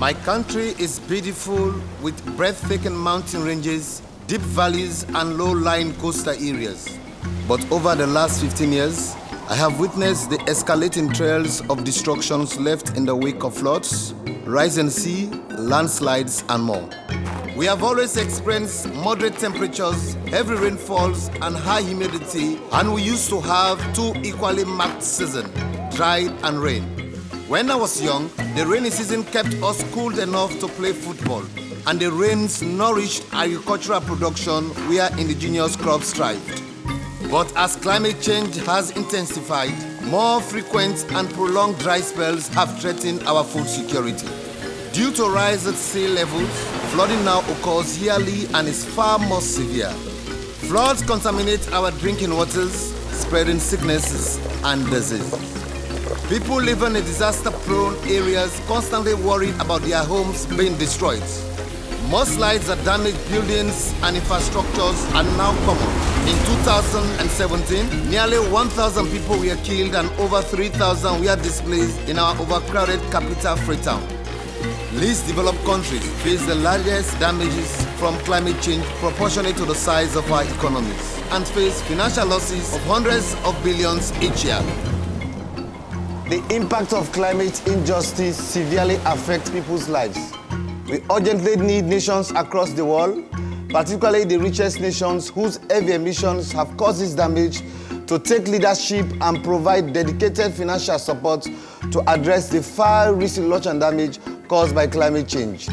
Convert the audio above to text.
My country is beautiful with breathtaking mountain ranges, deep valleys and low-lying coastal areas. But over the last 15 years, I have witnessed the escalating trails of destructions left in the wake of floods, rising sea, landslides and more. We have always experienced moderate temperatures, heavy rainfalls and high humidity and we used to have two equally marked seasons, dry and rain. When I was young, the rainy season kept us cool enough to play football, and the rains nourished agricultural production where indigenous crops thrived. But as climate change has intensified, more frequent and prolonged dry spells have threatened our food security. Due to rise at sea levels, flooding now occurs yearly and is far more severe. Floods contaminate our drinking waters, spreading sicknesses and diseases. People living in disaster-prone areas constantly worried about their homes being destroyed. Mudslides that damage buildings and infrastructures are now common. In 2017, nearly 1,000 people were killed and over 3,000 were displaced in our overcrowded capital Freetown. Least developed countries face the largest damages from climate change proportionate to the size of our economies and face financial losses of hundreds of billions each year. The impact of climate injustice severely affects people's lives. We urgently need nations across the world, particularly the richest nations whose heavy emissions have caused this damage, to take leadership and provide dedicated financial support to address the far-reaching loss and damage caused by climate change.